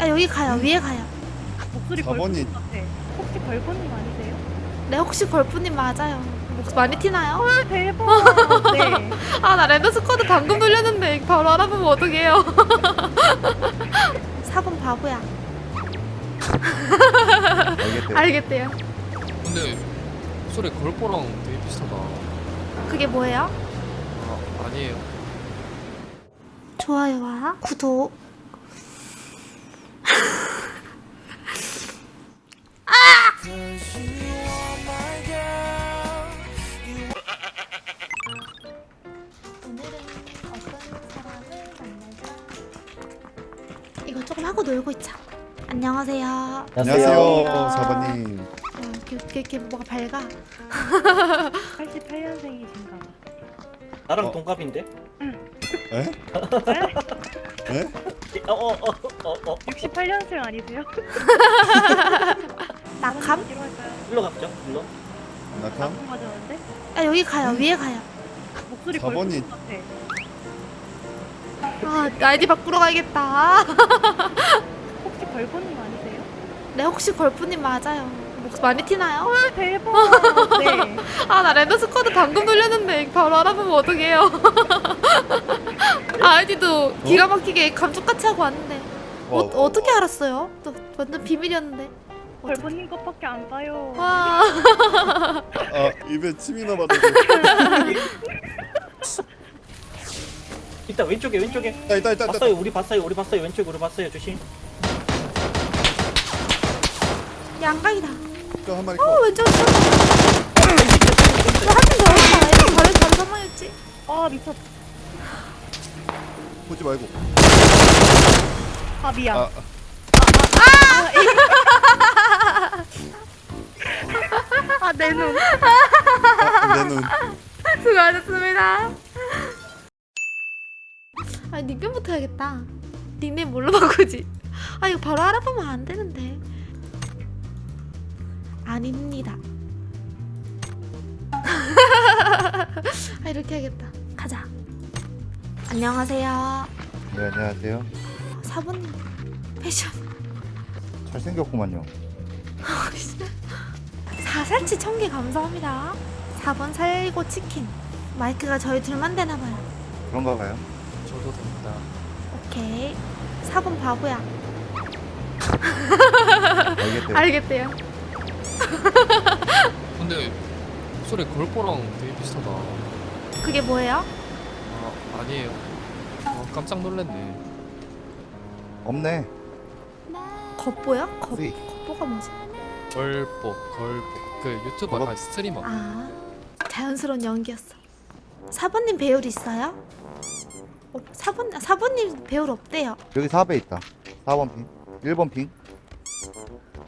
아 여기 가요 위에 가요 목소리 사번이- 걸프님 같아. 혹시 걸프님 아니세요? 네 혹시 걸프님 맞아요 목 많이 티나요? 헐 대박. 네. 아 나 랜더 스쿼드 방금 돌렸는데 바로 알아보면 어떡해요 4번 바보야 알겠대. 알겠대요 근데 소리 걸보랑 되게 비슷하다. 그게 뭐예요? 아, 아니에요. 좋아요와 구독 이거 조금 하고 놀고 있자. 안녕하세요. 안녕하세요. 사번님. 어, 이렇게, 이렇게, 이렇게 뭐가 밝아. 88년생이신가 봐. 나랑 어. 동갑인데? 에? 에? 어 어 어 어 어 68년생 아니세요? 낙함? 일로 가보죠 일로 낙함? 나쁜 맞았는데? 아 여기 가요. 위에 가요. 목소리 같아. 아 아이디 바꾸러 가야겠다. 혹시 걸프님 아니세요? 네 혹시 걸프님 맞아요. 목 많이 티나요? 헐 대박. 네. 아 나 랜더 스쿼드 방금 돌렸는데 바로 알아보면 어떡해요 아이디도 기가 막히게 감쪽같이 하고 왔는데 어, 어, 어떻게 알았어요? 또 완전 비밀이었는데 걸프님 것밖에 안 가요. 와 아, 입에 침이 나봤는데. 있다 왼쪽에 왼쪽에 있다, 있다, 있다, 있다. 봤어요 우리 봤어요 우리 봤어요 왼쪽에 우리 봤어요 조심 양각이다 저한 마리 어 컷. 왼쪽 왼쪽 한명 더 했다 바로 바로 선망했지 아 미쳤. 보지 말고. 아 미안. 아, 아내 눈. 아, 내 눈. 수고하셨습니다 아 닉네임부터 해야겠다. 닉네임 뭘로 바꾸지? 아 이거 바로 알아보면 안 되는데. 아닙니다. 아 이렇게 해야겠다. 가자. 안녕하세요. 네, 안녕하세요. 사부님 패션. 잘생겼구만요. 사살치 천 개 감사합니다. 4번 살고 치킨. 마이크가 저희 둘만 되나봐요. 그런가 봐요. 저도 됩니다. 오케이 4번 바보야 알겠대. 알겠대요 근데 소리 걸보랑 되게 비슷하다. 그게 뭐예요? 아, 아니에요. 아, 깜짝 놀랐네. 없네. 겉보요? 겉. 겉보가 뭐지? 걸보, 걸보. 그 유튜버? 아 스트리머. 아 자연스러운 연기였어 4번님 배울 있어요? 어, 4번, 4번님 배울 없대요 여기 4배 있다. 4번 핑. 1번 핑.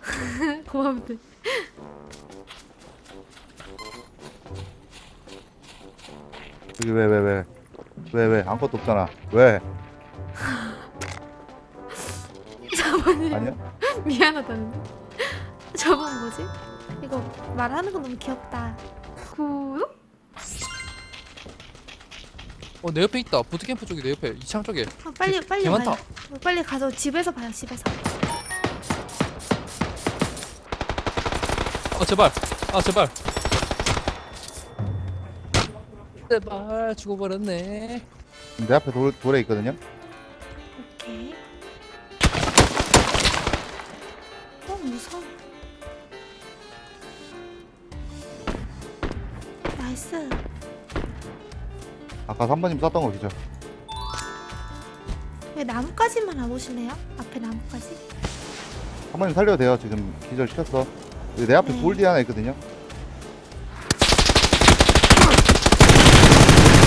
고맙네 여기 왜, 왜, 왜. 왜, 왜. 아무것도 없잖아. 왜? 4번님 아니야? 미안하다는데 저번 뭐지? 이거 말하는 거 너무 귀엽다 구독? 어, 내 옆에 있다. 부트캠프 쪽에 내 옆에 이창 쪽에. 아, 빨리 개- 빨리 개 많다. 가요 빨리 가서 집에서 봐요 집에서 아 제발. 아 제발. 제발 죽어버렸네. 내 앞에 돌, 돌에 있거든요. 아까 3번님 쐈던 거 기죠. 왜안 오실래요? 앞에 나무까지? 3번님 살려도 돼요. 지금 기절 시켰어. 내 앞에 네. 돌 뒤에 하나 있거든요.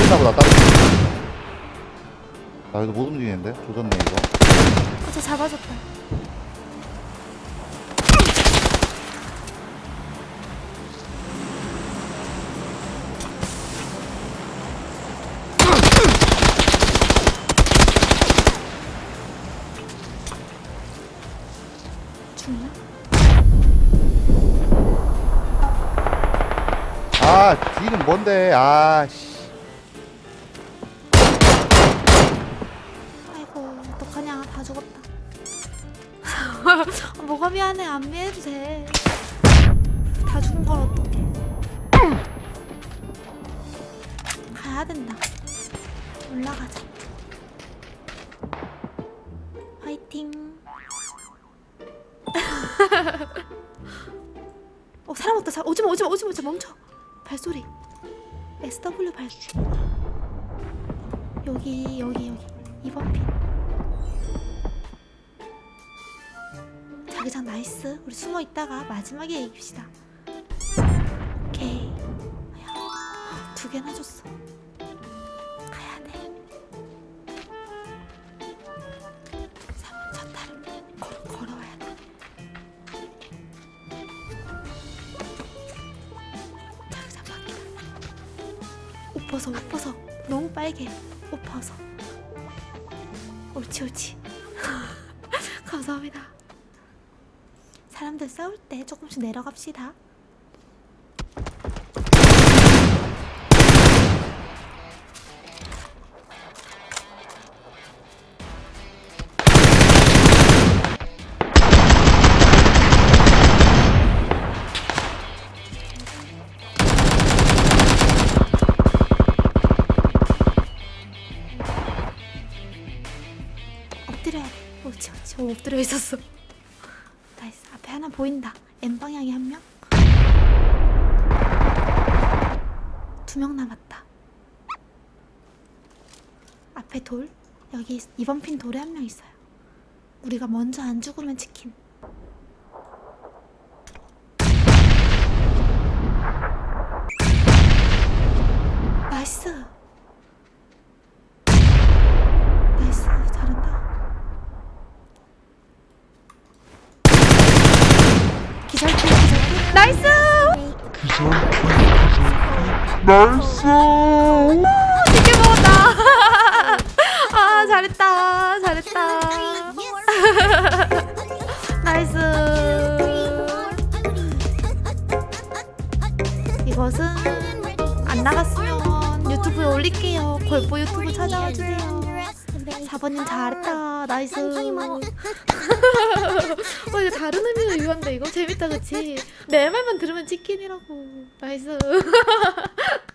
있나 보다, 다른 나 여기서 못 움직이는데? 조졌네, 이거. 어, 저 잡아줬다 아, 뒤는 뭔데? 아, 씨. 아이고 어떡하냐. 다 죽었다. 뭐가 미안해. 안 미해도 돼 다 죽은 걸 어떡해. 가야 된다. 올라가자. 화이팅. 어 사람 없다. 사람 오지마 오지마 오지마 오지마. 멈춰 발소리. SW 발소리 여기 여기 여기. 2번 핀. 자기장 nice. 우리 숨어 있다가 마지막에 이깁시다. 오케이. 두 개나 줬어 옷 벗어 너무 빨개. 옷 벗어 옳지 옳지. 감사합니다. 사람들 싸울 때 조금씩 내려갑시다 지 옳지 오, 엎드려 있었어. nice. 앞에 하나 보인다. M 방향에 한 명? 두 명 남았다. 앞에 돌? 여기 2번 핀 돌에 한 명 있어요. 우리가 먼저 안 죽으면 치킨 nice 나이스 잘한다 기절킬 기절킬 나이스 나이스. 되게 먹었다. 아 잘했다. 잘했다. 나이스. 이것은 안 나갔으면 유튜브에 올릴게요. 골보 유튜브 찾아와 주세요 4번님 잘했다. nice. 어 이거 다른 의미로 이건데 이거 재밌다 그치? 내 말만 들으면 치킨이라고. nice